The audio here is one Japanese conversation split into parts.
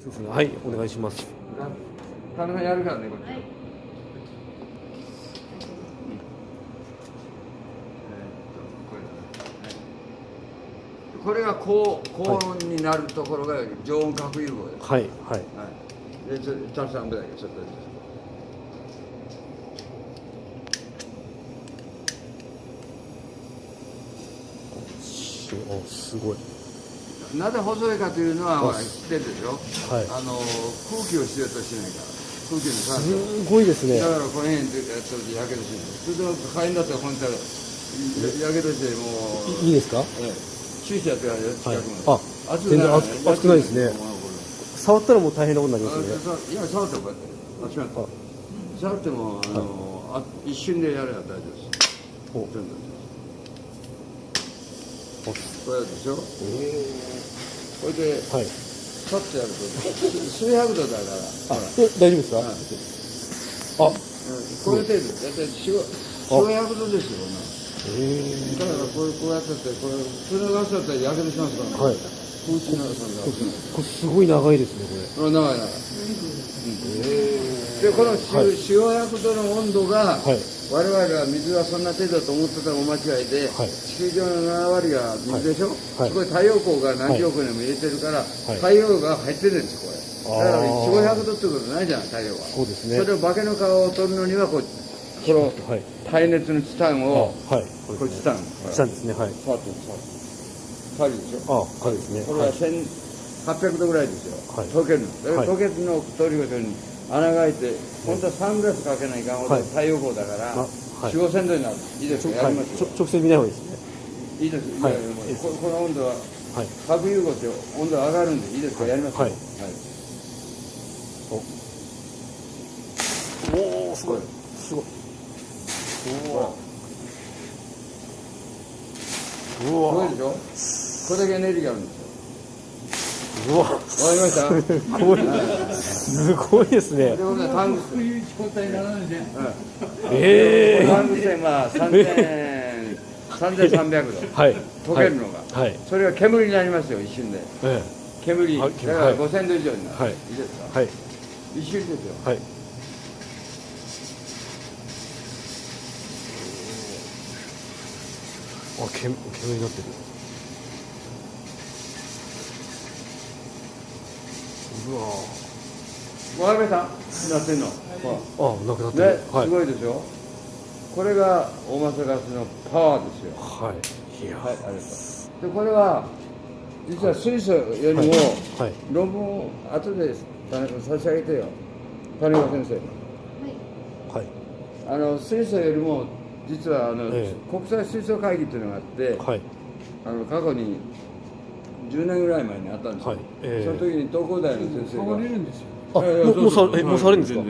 そうですね。はいお願いします。田中やるからねこれ、はい。えーっとこれだね。はい。これが高高温になるところが常温核融合です、はいはい。はい、でちょちょっと半分だけちょっと。しおすごいなぜ細いかというのはあほら知ってるでしょ、はい。あの空気を必要としてないから。空気の酸素。すごいですね。だからこの辺でやってるとやけどするそれと火炎だったら本当はやけどしてもういいいですか？ええ。注射やってから近くまで、はい。あ全然熱くないですね。触ったらもう大変なことになりあますね。いや触ってもこう。やって触ってもあの、あ一瞬でやれば大丈夫ですお全部おこれでしょ？これではい。パッとやると数百度だから。あ大丈夫ですか？あ。うん。これ程度だいたい四五四百度ですよえだからこうこうやっててこれ普通のガスだったらやけどしますから、はい。これすごい長いですねここれ長い長い、でこの四はい。四五百度の温度が、はい我々は水はそんな程度だと思ってたらお間違いで、はい。地球上の7割が水でしょ、はい。そこに太陽光が何十億年も入れてるから、い。太陽が入ってるんですよこれ。だからあー四五百度ってことないじゃん太陽は。そうですね。それを化けの皮を取るのにはこうこのはい。耐熱のチタンを、あはい。これチタン。したんですねはい。触って触るでしょあはいですね。これは1800度ぐらいですよ、はい。溶けるの。溶けるのを通りごとに穴が開いて、本当はサングラスかけないかんほどはい。太陽光だから、あはい。4 5千度になるいいですか？やりますよ、直線見ない方がいいですね。いいですいはい。ここの温度ははい。核融合って温度上がるんでいいですかやりますよ。はい。お。おすごい。すごい。うわ。すごいでしょ？これだけエネルギーがあるんです。ようわわかりましたすごいすごいですね。ええタングステンは3000 3300度はい溶けるのが、はいそれが煙になりますよ一瞬で。え煙。だはいからはい。5000度以上になる、はい。いいですか？えはい。一瞬ですよ。はい。あ煙煙になってるわわ。かりましたなってんの、ほあなくなってらねる、はい。すごいでしょ？これが大マスガスのパワーですよ。はい。いや。はいありがとう。でこれは実は水素よりも、はい。論文を後で田中差し上げてよ。谷川先生はい。あの水素よりも実はあの、ええ。国際水素会議っていうのがあって、はい。あの過去に10年ぐらい前にあったんですよ、はい。ええ。その時に東工大の先生が。触れるんですよあいやいやもうもうさそうそう。えもう触れるんですか？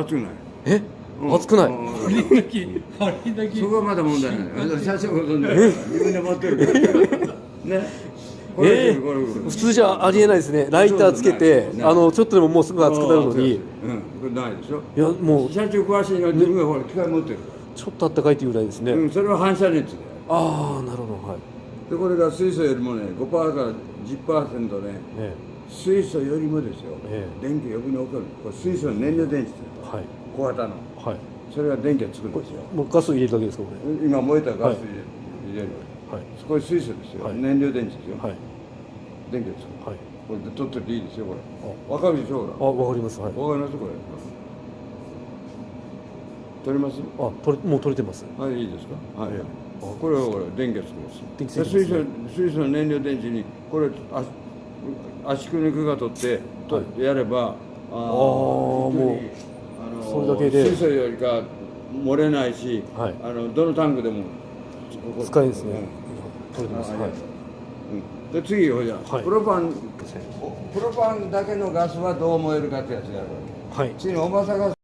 熱くない。え？うん。熱くない？うん。あれだけあれだけ。そこはまだ問題ない。写真自分で持ってるから。ね？ええ。これこれ普通じゃありえないですね。ライターつけてあのちょっとでももうすぐ熱くなるのに。うん。これないでしょ？いやもう。社長詳しいのは自分がほら機械持ってる。かちょっとあったかいというぐらいですね、ら、うん、それは反射熱だよああなるほどはいでこれが水素よりもね5%から10%ねえ水素よりもですよ、え電気余分に送る。これ水素の燃料電池ですえはい。小型の。はい。それが電気を作るんですよ。もうガス入れるだけですかこ今燃えたガス入れ,、るれはい。これ水素ですよ、はい。燃料電池ですよ、はい。電気を作るはい。これで取ってていいですよこれ。わかるでしょほあわかります。はい。かりますこれ。取れます？あ取れもう取れてます。はいいいですか？はい、ええこれはこれ電気を作ります水素水素の燃料電池にこれあ圧縮肉が取って、とやればあーもうあのそれだけで。水素よりか漏れないし、はい。あのどのタンクでも使えるんですね。うん取れてます。はい。ううん。で次ほじゃ、はい。プロパンプロパンだけのガスはどう燃えるかってやつやはい。次に重さガス